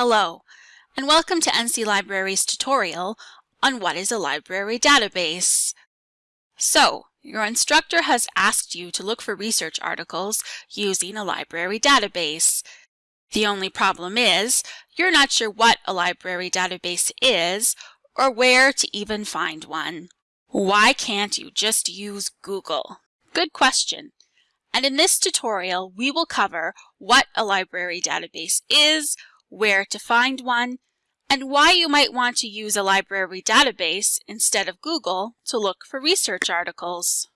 Hello, and welcome to NC Library's tutorial on what is a library database. So, your instructor has asked you to look for research articles using a library database. The only problem is, you're not sure what a library database is or where to even find one. Why can't you just use Google? Good question. And in this tutorial, we will cover what a library database is, where to find one, and why you might want to use a library database instead of Google to look for research articles.